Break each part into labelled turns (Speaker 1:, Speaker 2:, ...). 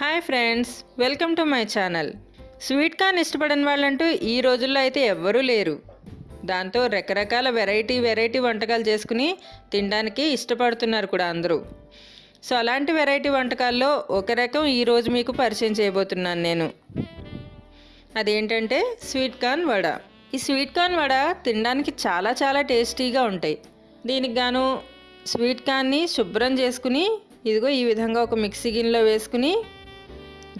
Speaker 1: Hi friends welcome to my channel. Sweet corn ఇష్టపడని వాళ్ళంటూ ఈ రోజుల్లో అయితే ఎవ్వరూ లేరు. దాంతో రకరకాల వెరైటీ వెరైటీ వంటకాలు చేసుకుని తినడానికి ఇష్టపడుతున్నారు కూడా అందరూ. సో అలాంటి వెరైటీ వంటకాల్లో ఒక రకం ఈరోజు మీకు పరిచయం చేయబోతున్నాను నేను. అదేంటంటే స్వీట్ కార్న్ వడ. ఈ స్వీట్ కార్న్ వడ తినడానికి చాలా చాలా టేస్టీగా ఉంటాయి. దీనికి గాను స్వీట్ కార్న్ని శుభ్రం చేసుకుని ఇదిగో ఈ విధంగా ఒక మిక్సీ గిన్నెలో వేసుకుని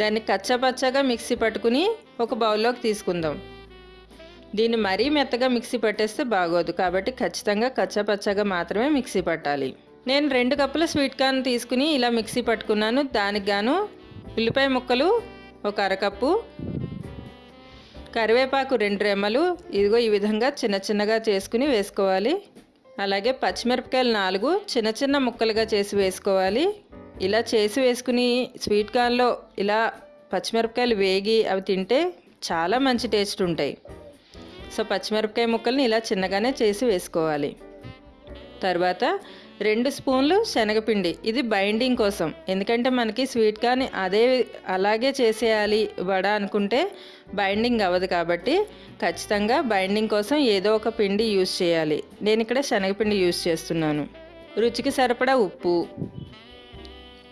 Speaker 1: దాన్ని కచ్చపచ్చగా మిక్సీ పట్టుకుని ఒక బౌల్లోకి తీసుకుందాం. దీన్ని మరీ మెత్తగా మిక్సీ పట్టేస్తే బాగోదు కాబట్టి ఖచ్చితంగా కచ్చపచ్చగా మాత్రమే మిక్సీ పట్టాలి. నేను రెండు కప్పుల స్వీట్ కార్న్ తీసుకుని ఇలా మిక్సీ పట్టుకున్నాను. దానికి గాను ఉల్లిపాయ ముక్కలు ఒక అరకప్పు కరివేపాకు రెండు రెమ్మలు ఇదిగో ఈ విధంగా చిన్న చిన్నగా చేసుకుని వేసుకోవాలి. అలాగే పచ్చిమిరపకాయలు నాలుగు చిన్న చిన్న ముక్కలుగా చేసి వేసుకోవాలి. ఇలా చేసి వేసుకుని స్వీట్ కార్న్లో ఇలా పచ్చిమిరపకాయలు వేగి అవి తింటే చాలా మంచి టేస్ట్ ఉంటాయి. సో పచ్చిమిరపకాయ ముక్కల్ని ఇలా చిన్నగానే చేసి వేసుకోవాలి. తర్వాత రెండు స్పూన్లు శనగపిండి. ఇది బైండింగ్ కోసం. ఎందుకంటే మనకి స్వీట్ కార్న్ అదే అలాగే చేసేయాలి వడ అనుకుంటే బైండింగ్ అవ్వదు కాబట్టి ఖచ్చితంగా బైండింగ్ కోసం ఏదో ఒక పిండి యూస్ చేయాలి. నేను ఇక్కడ శనగపిండి యూస్ చేస్తున్నాను. రుచికి సరిపడా ఉప్పు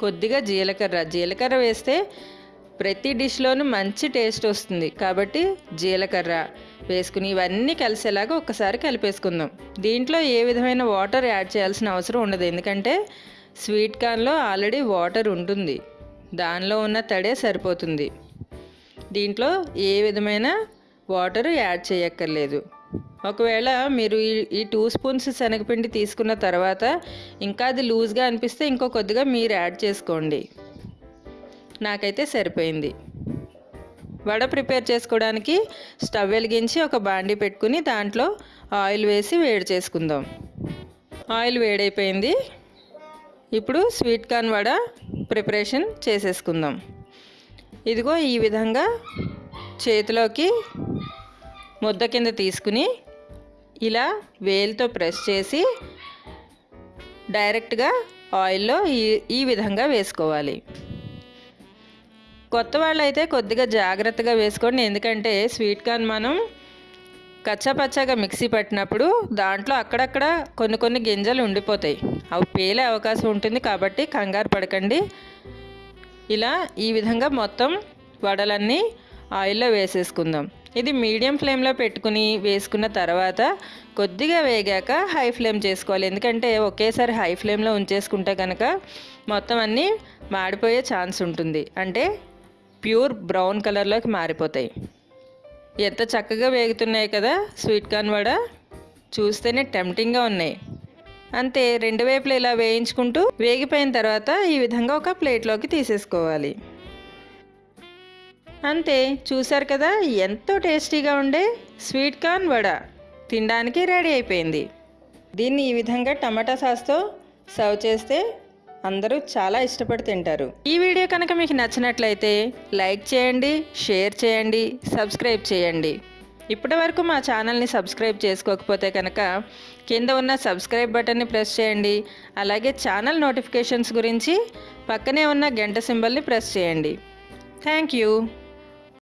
Speaker 1: కొద్దిగా జీలకర్ర. జీలకర్ర వేస్తే ప్రతి డిష్లోనూ మంచి టేస్ట్ వస్తుంది. కాబట్టి జీలకర్ర వేసుకుని ఇవన్నీ కలిసేలాగా ఒక్కసారి కలిపేసుకుందాం. దీంట్లో ఏ విధమైన వాటర్ యాడ్ చేయాల్సిన అవసరం ఉండదు. ఎందుకంటే స్వీట్ కార్న్లో ఆల్రెడీ వాటర్ ఉంటుంది. దానిలో ఉన్న తడే సరిపోతుంది. దీంట్లో ఏ విధమైన వాటర్ యాడ్ చేయక్కర్లేదు. ఒకవేళ మీరు ఈ ఈ టూ స్పూన్స్ శనగపిండి తీసుకున్న తర్వాత ఇంకా అది లూజ్గా అనిపిస్తే ఇంకో కొద్దిగా మీరు యాడ్ చేసుకోండి. నాకైతే సరిపోయింది. వడ ప్రిపేర్ చేసుకోవడానికి స్టవ్ వెలిగించి ఒక బాండి పెట్టుకుని దాంట్లో ఆయిల్ వేసి వేడి చేసుకుందాం. ఆయిల్ వేడైపోయింది. ఇప్పుడు స్వీట్ కార్న్ వడ ప్రిపరేషన్ చేసేసుకుందాం. ఇదిగో ఈ విధంగా చేతిలోకి ముద్ద కింద తీసుకుని ఇలా వేలుతో ప్రెస్ చేసి డైరెక్ట్గా ఆయిల్లో ఈ ఈ విధంగా వేసుకోవాలి. కొత్త వాళ్ళు అయితే కొద్దిగా జాగ్రత్తగా వేసుకోండి. ఎందుకంటే స్వీట్ కార్న్ మనం కచ్చపచ్చగా మిక్సీ పట్టినప్పుడు దాంట్లో అక్కడక్కడ కొన్ని కొన్ని గింజలు ఉండిపోతాయి. అవి పేలే అవకాశం ఉంటుంది కాబట్టి కంగారు పడకండి. ఇలా ఈ విధంగా మొత్తం వడలన్నీ ఆయిల్లో వేసేసుకుందాం. ఇది మీడియం ఫ్లేమ్లో పెట్టుకుని వేసుకున్న తర్వాత కొద్దిగా వేగాక హై ఫ్లేమ్ చేసుకోవాలి. ఎందుకంటే ఒకేసారి హై ఫ్లేమ్లో ఉంచేసుకుంటే కనుక మొత్తం అన్నీ మాడిపోయే ఛాన్స్ ఉంటుంది. అంటే ప్యూర్ బ్రౌన్ కలర్లోకి మారిపోతాయి. ఎంత చక్కగా వేగుతున్నాయి కదా స్వీట్ కార్న్ వడ. చూస్తేనే టెంప్టింగ్గా ఉన్నాయి. అంతే రెండు వైపులు ఇలా వేయించుకుంటూ వేగిపోయిన తర్వాత ఈ విధంగా ఒక ప్లేట్లోకి తీసేసుకోవాలి. అంతే చూశారు కదా ఎంతో టేస్టీగా ఉండే స్వీట్ కార్న్ వడ తినడానికి రెడీ అయిపోయింది. దీన్ని ఈ విధంగా టమాటా సాస్తో సర్వ్ చేస్తే అందరూ చాలా ఇష్టపడి తింటారు. ఈ వీడియో కనుక మీకు నచ్చినట్లయితే లైక్ చేయండి షేర్ చేయండి సబ్స్క్రైబ్ చేయండి. ఇప్పటి వరకు మా ఛానల్ని సబ్స్క్రైబ్ చేసుకోకపోతే కనుక కింద ఉన్న సబ్స్క్రైబ్ బటన్ని ప్రెస్ చేయండి అలాగే ఛానల్ నోటిఫికేషన్స్ గురించి పక్కనే ఉన్న గంట సింబల్ని ప్రెస్ చేయండి. Thank you.